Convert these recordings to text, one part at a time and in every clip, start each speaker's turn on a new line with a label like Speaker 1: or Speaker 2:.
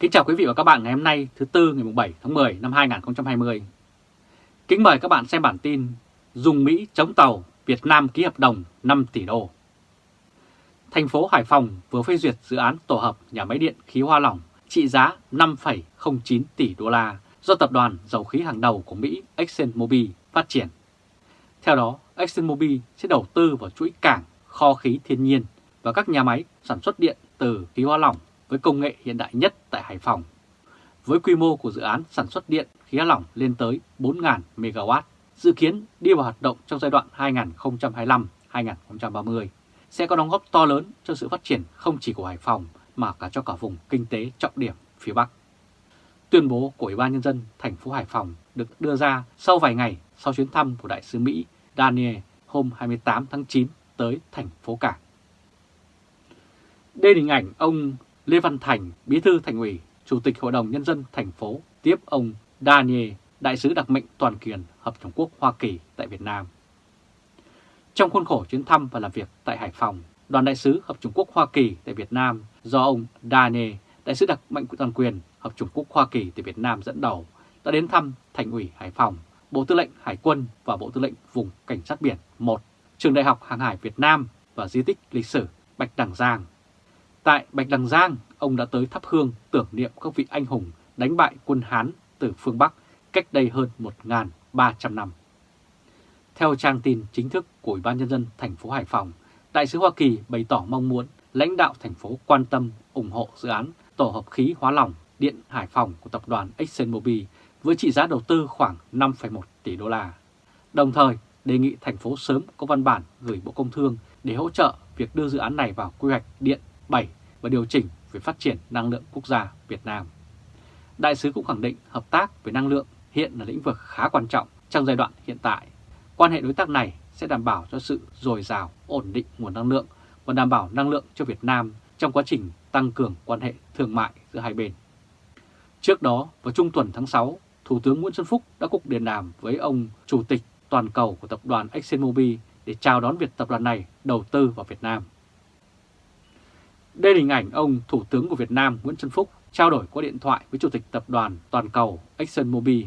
Speaker 1: Kính chào quý vị và các bạn ngày hôm nay thứ Tư ngày 7 tháng 10 năm 2020. Kính mời các bạn xem bản tin Dùng Mỹ chống tàu, Việt Nam ký hợp đồng 5 tỷ đô. Thành phố Hải Phòng vừa phê duyệt dự án tổ hợp nhà máy điện khí hoa lỏng trị giá 5,09 tỷ đô la do tập đoàn dầu khí hàng đầu của Mỹ ExxonMobil phát triển. Theo đó, ExxonMobil sẽ đầu tư vào chuỗi cảng, kho khí thiên nhiên và các nhà máy sản xuất điện từ khí hoa lỏng với công nghệ hiện đại nhất tại Hải Phòng. Với quy mô của dự án sản xuất điện khí lỏng lên tới 4.000 MW, dự kiến đi vào hoạt động trong giai đoạn 2025-2030 sẽ có đóng góp to lớn cho sự phát triển không chỉ của Hải Phòng mà cả cho cả vùng kinh tế trọng điểm phía Bắc. Tuyên bố của Ủy ban Nhân dân thành phố Hải Phòng được đưa ra sau vài ngày sau chuyến thăm của Đại sứ Mỹ Daniel hôm 28 tháng 9 tới thành phố Cảng. Đây là hình ảnh ông Lê Văn Thành, Bí thư Thành ủy, Chủ tịch Hội đồng Nhân dân thành phố tiếp ông Daniel, Đại sứ đặc mệnh toàn quyền Hợp Trung Quốc Hoa Kỳ tại Việt Nam. Trong khuôn khổ chuyến thăm và làm việc tại Hải Phòng, đoàn đại sứ Hợp Trung Quốc Hoa Kỳ tại Việt Nam do ông Daniel, Đại sứ đặc mệnh toàn quyền Hợp Trung Quốc Hoa Kỳ tại Việt Nam dẫn đầu đã đến thăm Thành ủy Hải Phòng, Bộ Tư lệnh Hải quân và Bộ Tư lệnh Vùng Cảnh sát Biển 1, Trường Đại học Hàng hải Việt Nam và Di tích lịch sử Bạch Đằng Giang Tại Bạch Đằng Giang, ông đã tới thắp hương tưởng niệm các vị anh hùng đánh bại quân Hán từ phương Bắc cách đây hơn 1.300 năm. Theo trang tin chính thức của Ủy ban Nhân dân thành phố Hải Phòng, Đại sứ Hoa Kỳ bày tỏ mong muốn lãnh đạo thành phố quan tâm ủng hộ dự án tổ hợp khí hóa lỏng điện Hải Phòng của tập đoàn ExxonMobil với trị giá đầu tư khoảng 5,1 tỷ đô la. Đồng thời đề nghị thành phố sớm có văn bản gửi Bộ Công Thương để hỗ trợ việc đưa dự án này vào quy hoạch điện 7 và điều chỉnh về phát triển năng lượng quốc gia Việt Nam. Đại sứ cũng khẳng định hợp tác về năng lượng hiện là lĩnh vực khá quan trọng trong giai đoạn hiện tại. Quan hệ đối tác này sẽ đảm bảo cho sự dồi dào, ổn định nguồn năng lượng và đảm bảo năng lượng cho Việt Nam trong quá trình tăng cường quan hệ thương mại giữa hai bên. Trước đó, vào trung tuần tháng 6, Thủ tướng Nguyễn Xuân Phúc đã cuộc điện đàm với ông Chủ tịch toàn cầu của tập đoàn ExxonMobil để chào đón việc tập đoàn này đầu tư vào Việt Nam. Đây là hình ảnh ông Thủ tướng của Việt Nam Nguyễn Xuân Phúc trao đổi qua điện thoại với Chủ tịch Tập đoàn Toàn cầu ExxonMobil.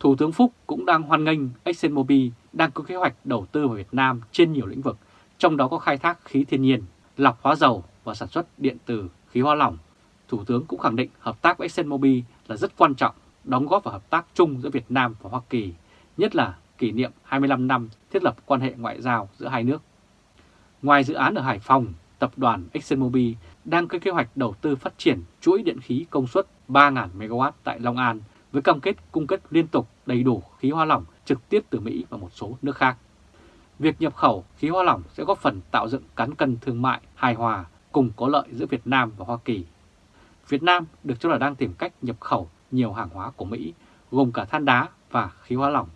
Speaker 1: Thủ tướng Phúc cũng đang hoan nghênh ExxonMobil đang có kế hoạch đầu tư vào Việt Nam trên nhiều lĩnh vực, trong đó có khai thác khí thiên nhiên, lọc hóa dầu và sản xuất điện từ khí hóa lỏng. Thủ tướng cũng khẳng định hợp tác với ExxonMobil là rất quan trọng, đóng góp vào hợp tác chung giữa Việt Nam và Hoa Kỳ, nhất là kỷ niệm 25 năm thiết lập quan hệ ngoại giao giữa hai nước. Ngoài dự án ở Hải Phòng, tập đoàn ExxonMobil đang có kế hoạch đầu tư phát triển chuỗi điện khí công suất 3.000 MW tại Long An với cam kết cung cấp liên tục đầy đủ khí hoa lỏng trực tiếp từ Mỹ và một số nước khác. Việc nhập khẩu khí hoa lỏng sẽ góp phần tạo dựng cán cân thương mại hài hòa cùng có lợi giữa Việt Nam và Hoa Kỳ. Việt Nam được cho là đang tìm cách nhập khẩu nhiều hàng hóa của Mỹ, gồm cả than đá và khí hóa lỏng.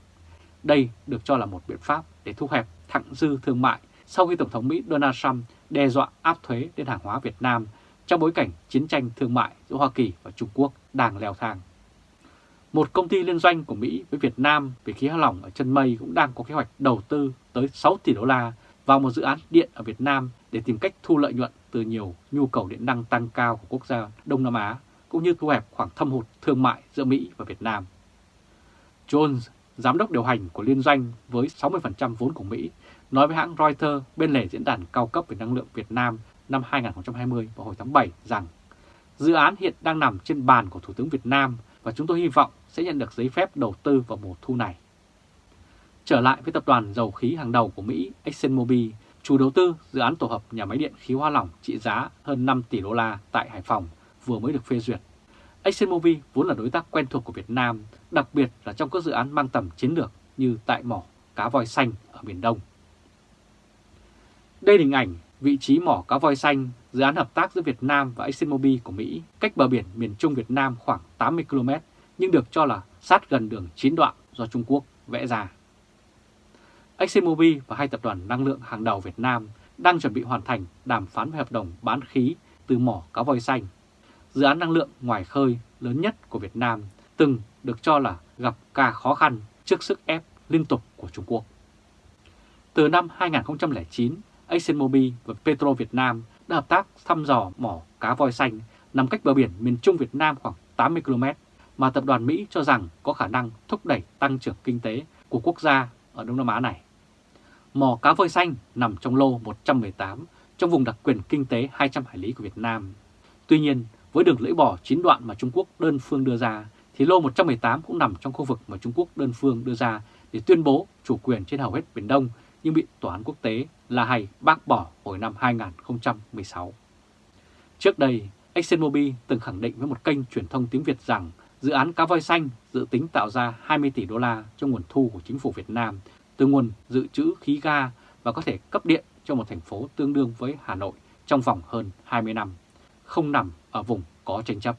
Speaker 1: Đây được cho là một biện pháp để thu hẹp thặng dư thương mại sau khi Tổng thống Mỹ Donald Trump đe dọa áp thuế lên hàng hóa Việt Nam trong bối cảnh chiến tranh thương mại giữa Hoa Kỳ và Trung Quốc đang leo thang. Một công ty liên doanh của Mỹ với Việt Nam về khí hóa lỏng ở chân mây cũng đang có kế hoạch đầu tư tới 6 tỷ đô la vào một dự án điện ở Việt Nam để tìm cách thu lợi nhuận từ nhiều nhu cầu điện năng tăng cao của quốc gia Đông Nam Á, cũng như thu hẹp khoảng thâm hụt thương mại giữa Mỹ và Việt Nam. Jones, giám đốc điều hành của liên doanh với 60% vốn của Mỹ, nói với hãng Reuters bên lề diễn đàn cao cấp về năng lượng Việt Nam năm 2020 vào hồi tháng 7 rằng dự án hiện đang nằm trên bàn của Thủ tướng Việt Nam và chúng tôi hy vọng sẽ nhận được giấy phép đầu tư vào mùa thu này. Trở lại với tập đoàn dầu khí hàng đầu của Mỹ ExxonMobil, chủ đầu tư dự án tổ hợp nhà máy điện khí hoa lỏng trị giá hơn 5 tỷ đô la tại Hải Phòng vừa mới được phê duyệt. ExxonMobil vốn là đối tác quen thuộc của Việt Nam, đặc biệt là trong các dự án mang tầm chiến lược như tại mỏ cá voi xanh ở miền Đông. Đây là hình ảnh vị trí mỏ cá voi xanh, dự án hợp tác giữa Việt Nam và ExxonMobil của Mỹ cách bờ biển miền Trung Việt Nam khoảng 80 km nhưng được cho là sát gần đường chín đoạn do Trung Quốc vẽ ra. ExxonMobil và hai tập đoàn năng lượng hàng đầu Việt Nam đang chuẩn bị hoàn thành đàm phán về hợp đồng bán khí từ mỏ cá voi xanh. Dự án năng lượng ngoài khơi lớn nhất của Việt Nam từng được cho là gặp cả khó khăn trước sức ép liên tục của Trung Quốc. Từ năm 2009, ExxonMobil và Petro Việt Nam đã hợp tác thăm dò mỏ cá voi xanh nằm cách bờ biển miền Trung Việt Nam khoảng 80 km, mà tập đoàn Mỹ cho rằng có khả năng thúc đẩy tăng trưởng kinh tế của quốc gia ở Đông Nam Á này. Mỏ cá voi xanh nằm trong lô 118 trong vùng đặc quyền kinh tế 200 hải lý của Việt Nam. Tuy nhiên, với đường lưỡi bò chín đoạn mà Trung Quốc đơn phương đưa ra, thì lô 118 cũng nằm trong khu vực mà Trung Quốc đơn phương đưa ra để tuyên bố chủ quyền trên hầu hết Biển Đông nhưng bị Tòa án quốc tế La Hay bác bỏ hồi năm 2016. Trước đây, ExxonMobil từng khẳng định với một kênh truyền thông tiếng Việt rằng dự án cá voi xanh dự tính tạo ra 20 tỷ đô la cho nguồn thu của chính phủ Việt Nam từ nguồn dự trữ khí ga và có thể cấp điện cho một thành phố tương đương với Hà Nội trong vòng hơn 20 năm, không nằm ở vùng có tranh chấp.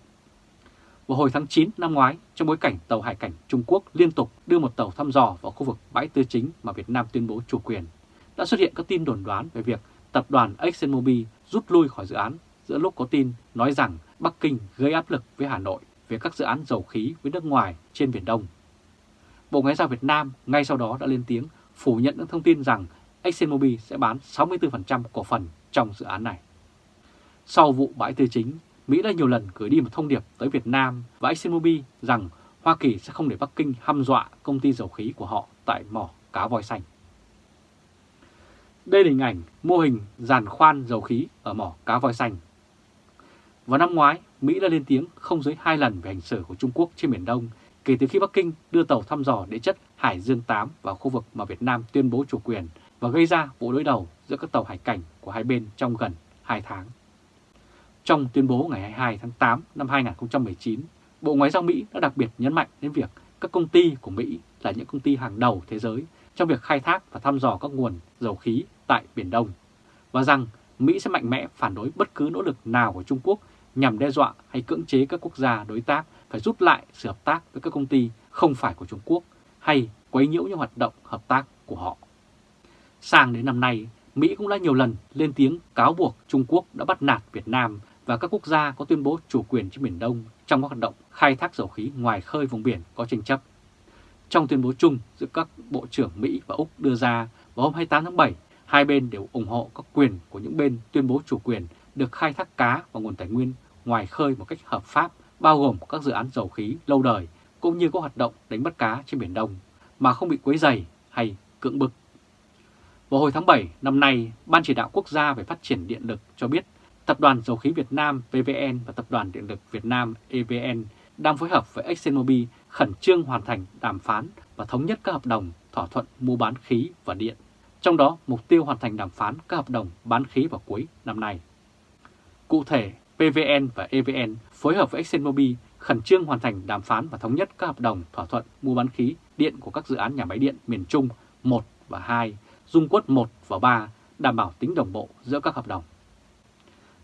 Speaker 1: Vào hồi tháng 9 năm ngoái, trong bối cảnh tàu hải cảnh Trung Quốc liên tục đưa một tàu thăm dò vào khu vực bãi tư chính mà Việt Nam tuyên bố chủ quyền, đã xuất hiện các tin đồn đoán về việc tập đoàn ExxonMobil rút lui khỏi dự án giữa lúc có tin nói rằng Bắc Kinh gây áp lực với Hà Nội về các dự án dầu khí với nước ngoài trên Biển Đông. Bộ Ngoại giao Việt Nam ngay sau đó đã lên tiếng phủ nhận những thông tin rằng ExxonMobil sẽ bán 64% cổ phần trong dự án này. Sau vụ bãi tư chính, Mỹ đã nhiều lần gửi đi một thông điệp tới Việt Nam và ExxonMobil rằng Hoa Kỳ sẽ không để Bắc Kinh hăm dọa công ty dầu khí của họ tại mỏ cá voi xanh. Đây là hình ảnh mô hình giàn khoan dầu khí ở mỏ cá voi xanh. Vào năm ngoái, Mỹ đã lên tiếng không dưới hai lần về hành xử của Trung Quốc trên Biển Đông kể từ khi Bắc Kinh đưa tàu thăm dò địa chất Hải Dương 8 vào khu vực mà Việt Nam tuyên bố chủ quyền và gây ra vụ đối đầu giữa các tàu hải cảnh của hai bên trong gần 2 tháng. Trong tuyên bố ngày 22 tháng 8 năm 2019, Bộ Ngoại giao Mỹ đã đặc biệt nhấn mạnh đến việc các công ty của Mỹ là những công ty hàng đầu thế giới trong việc khai thác và thăm dò các nguồn dầu khí tại Biển Đông, và rằng Mỹ sẽ mạnh mẽ phản đối bất cứ nỗ lực nào của Trung Quốc nhằm đe dọa hay cưỡng chế các quốc gia đối tác phải rút lại sự hợp tác với các công ty không phải của Trung Quốc hay quấy nhiễu những hoạt động hợp tác của họ. Sang đến năm nay, Mỹ cũng đã nhiều lần lên tiếng cáo buộc Trung Quốc đã bắt nạt Việt Nam và các quốc gia có tuyên bố chủ quyền trên Biển Đông trong các hoạt động khai thác dầu khí ngoài khơi vùng biển có tranh chấp. Trong tuyên bố chung giữa các Bộ trưởng Mỹ và Úc đưa ra vào hôm 28 tháng 7, hai bên đều ủng hộ các quyền của những bên tuyên bố chủ quyền được khai thác cá và nguồn tài nguyên ngoài khơi một cách hợp pháp, bao gồm các dự án dầu khí lâu đời cũng như các hoạt động đánh bắt cá trên Biển Đông mà không bị quấy dày hay cưỡng bức. Vào hồi tháng 7 năm nay, Ban Chỉ đạo Quốc gia về Phát triển Điện lực cho biết Tập đoàn Dầu khí Việt Nam PVN và Tập đoàn Điện lực Việt Nam EVN đang phối hợp với ExxonMobil khẩn trương hoàn thành đàm phán và thống nhất các hợp đồng thỏa thuận mua bán khí và điện. Trong đó, mục tiêu hoàn thành đàm phán các hợp đồng bán khí vào cuối năm nay. Cụ thể, PVN và EVN phối hợp với ExxonMobil khẩn trương hoàn thành đàm phán và thống nhất các hợp đồng thỏa thuận mua bán khí điện của các dự án nhà máy điện miền Trung 1 và 2, Dung Quất 1 và 3, đảm bảo tính đồng bộ giữa các hợp đồng.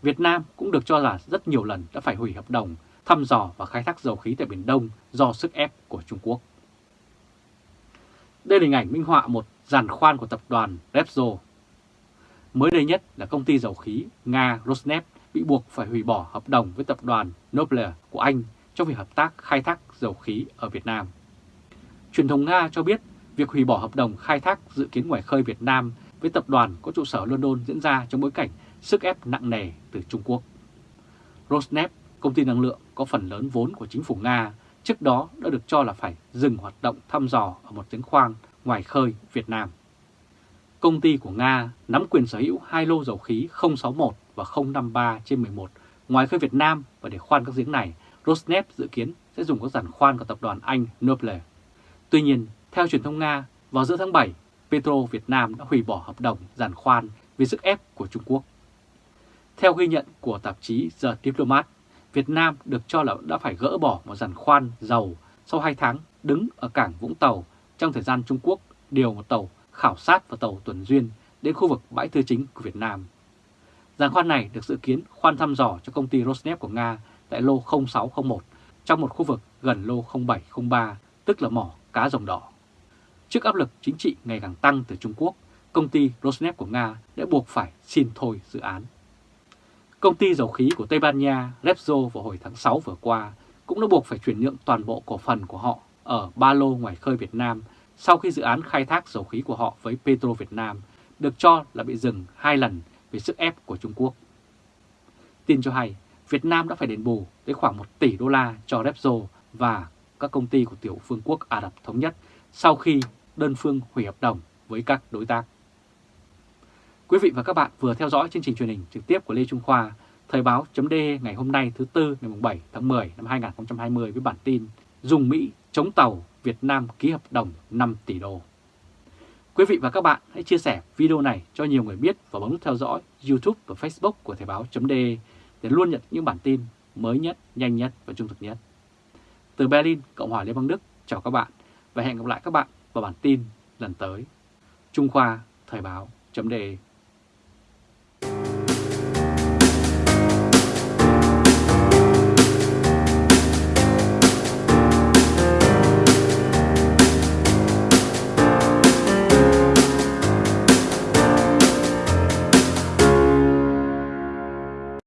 Speaker 1: Việt Nam cũng được cho là rất nhiều lần đã phải hủy hợp đồng, thăm dò và khai thác dầu khí tại Biển Đông do sức ép của Trung Quốc. Đây là hình ảnh minh họa một giàn khoan của tập đoàn Repsol. Mới đây nhất là công ty dầu khí Nga Rosneft bị buộc phải hủy bỏ hợp đồng với tập đoàn Noble của Anh trong việc hợp tác khai thác dầu khí ở Việt Nam. Truyền thông Nga cho biết việc hủy bỏ hợp đồng khai thác dự kiến ngoài khơi Việt Nam với tập đoàn có trụ sở London diễn ra trong bối cảnh sức ép nặng nề từ Trung Quốc. Rosneft, công ty năng lượng có phần lớn vốn của chính phủ Nga, trước đó đã được cho là phải dừng hoạt động thăm dò ở một giếng khoan ngoài khơi Việt Nam. Công ty của Nga nắm quyền sở hữu hai lô dầu khí 061 và 053 trên 11 ngoài khơi Việt Nam và để khoan các giếng này, Rosneft dự kiến sẽ dùng các giàn khoan của tập đoàn Anh Noble. Tuy nhiên, theo truyền thông Nga, vào giữa tháng 7, Petro Việt Nam đã hủy bỏ hợp đồng giàn khoan vì sức ép của Trung Quốc. Theo ghi nhận của tạp chí The Diplomat, Việt Nam được cho là đã phải gỡ bỏ một giàn khoan dầu sau 2 tháng đứng ở cảng Vũng Tàu trong thời gian Trung Quốc điều một tàu khảo sát và tàu tuần duyên đến khu vực bãi tư chính của Việt Nam. Giàn khoan này được dự kiến khoan thăm dò cho công ty Rosneft của Nga tại lô 0601 trong một khu vực gần lô 0703, tức là mỏ cá rồng đỏ. Trước áp lực chính trị ngày càng tăng từ Trung Quốc, công ty Rosneft của Nga đã buộc phải xin thôi dự án. Công ty dầu khí của Tây Ban Nha Repsol vào hồi tháng 6 vừa qua cũng đã buộc phải chuyển nhượng toàn bộ cổ phần của họ ở ba lô ngoài khơi Việt Nam sau khi dự án khai thác dầu khí của họ với Petro Việt Nam được cho là bị dừng hai lần vì sức ép của Trung Quốc. Tin cho hay, Việt Nam đã phải đền bù tới khoảng 1 tỷ đô la cho Repsol và các công ty của tiểu phương quốc Ả Rập Thống Nhất sau khi đơn phương hủy hợp đồng với các đối tác. Quý vị và các bạn vừa theo dõi chương trình truyền hình trực tiếp của Lê Trung Khoa, Thời báo d ngày hôm nay thứ Tư ngày 7 tháng 10 năm 2020 với bản tin Dùng Mỹ chống tàu Việt Nam ký hợp đồng 5 tỷ đô. Quý vị và các bạn hãy chia sẻ video này cho nhiều người biết và bấm nút theo dõi YouTube và Facebook của Thời báo d để luôn nhận những bản tin mới nhất, nhanh nhất và trung thực nhất. Từ Berlin, Cộng hòa Liên bang Đức, chào các bạn và hẹn gặp lại các bạn vào bản tin lần tới. Trung Khoa Thời báo .de